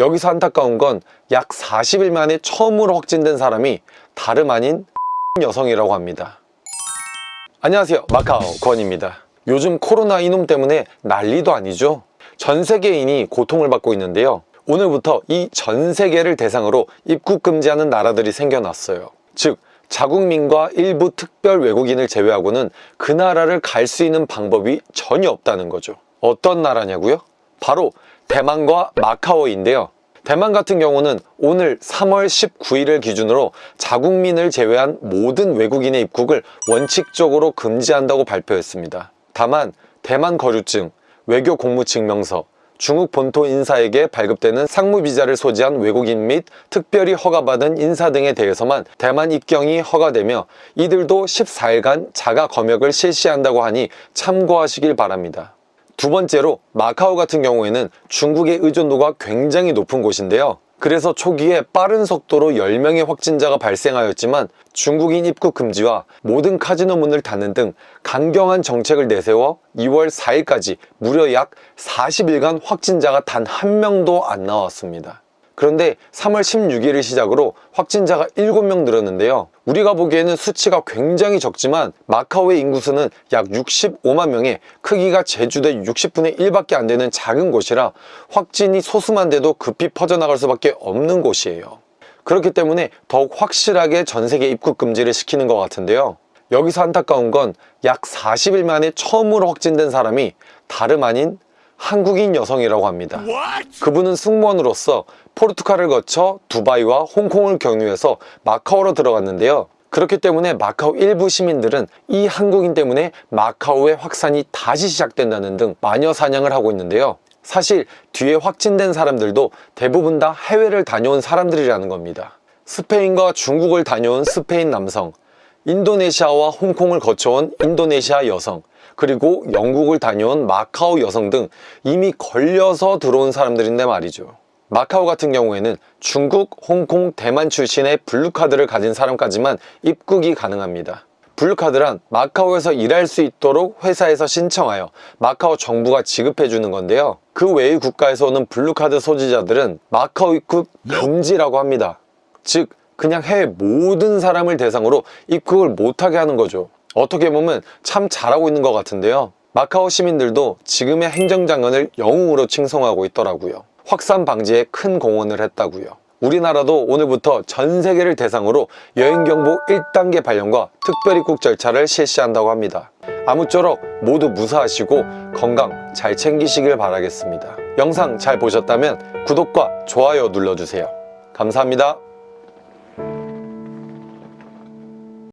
여기서 안타까운 건 약 40일 만에 처음으로 확진된 사람이 다름 아닌 여성이라고 합니다. 안녕하세요 마카오 권입니다. 요즘 코로나 이놈 때문에 난리도 아니죠. 전 세계인이 고통을 받고 있는데요. 오늘부터 이 전 세계를 대상으로 입국 금지하는 나라들이 생겨났어요. 즉 자국민과 일부 특별 외국인을 제외하고는 그 나라를 갈 수 있는 방법이 전혀 없다는 거죠. 어떤 나라냐고요? 바로 대만과 마카오인데요. 대만 같은 경우는 오늘 3월 19일을 기준으로 자국민을 제외한 모든 외국인의 입국을 원칙적으로 금지한다고 발표했습니다. 다만 대만 거주증, 외교 공무 증명서, 중국 본토 인사에게 발급되는 상무비자를 소지한 외국인 및 특별히 허가받은 인사 등에 대해서만 대만 입경이 허가되며 이들도 14일간 자가 검역을 실시한다고 하니 참고하시길 바랍니다. 두 번째로 마카오 같은 경우에는 중국의 의존도가 굉장히 높은 곳인데요. 그래서 초기에 빠른 속도로 10명의 확진자가 발생하였지만 중국인 입국 금지와 모든 카지노 문을 닫는 등 강경한 정책을 내세워 2월 4일까지 무려 약 40일간 확진자가 단 한 명도 안 나왔습니다. 그런데 3월 16일을 시작으로 확진자가 7명 늘었는데요. 우리가 보기에는 수치가 굉장히 적지만 마카오의 인구수는 약 65만 명에 크기가 제주도의 60분의 1밖에 안 되는 작은 곳이라 확진이 소수만 돼도 급히 퍼져나갈 수밖에 없는 곳이에요. 그렇기 때문에 더욱 확실하게 전 세계 입국 금지를 시키는 것 같은데요. 여기서 안타까운 건 약 40일 만에 처음으로 확진된 사람이 다름 아닌 한국인 여성이라고 합니다. 그분은 승무원으로서 포르투갈을 거쳐 두바이와 홍콩을 경유해서 마카오로 들어갔는데요. 그렇기 때문에 마카오 일부 시민들은 이 한국인 때문에 마카오의 확산이 다시 시작된다는 등 마녀 사냥을 하고 있는데요. 사실 뒤에 확진된 사람들도 대부분 다 해외를 다녀온 사람들이라는 겁니다. 스페인과 중국을 다녀온 스페인 남성, 인도네시아와 홍콩을 거쳐온 인도네시아 여성, 그리고 영국을 다녀온 마카오 여성 등 이미 걸려서 들어온 사람들인데 말이죠. 마카오 같은 경우에는 중국, 홍콩, 대만 출신의 blue card를 가진 사람까지만 입국이 가능합니다. blue card란 마카오에서 일할 수 있도록 회사에서 신청하여 마카오 정부가 지급해 주는 건데요. 그 외의 국가에서 오는 blue card 소지자들은 마카오 입국 금지라고 합니다. 즉 그냥 해외 모든 사람을 대상으로 입국을 못하게 하는 거죠. 어떻게 보면 참 잘하고 있는 것 같은데요. 마카오 시민들도 지금의 행정장관을 영웅으로 칭송하고 있더라고요. 확산 방지에 큰 공헌을 했다고요. 우리나라도 오늘부터 전 세계를 대상으로 여행경보 1단계 발령과 특별입국 절차를 실시한다고 합니다. 아무쪼록 모두 무사하시고 건강 잘 챙기시길 바라겠습니다. 영상 잘 보셨다면 구독과 좋아요 눌러주세요. 감사합니다.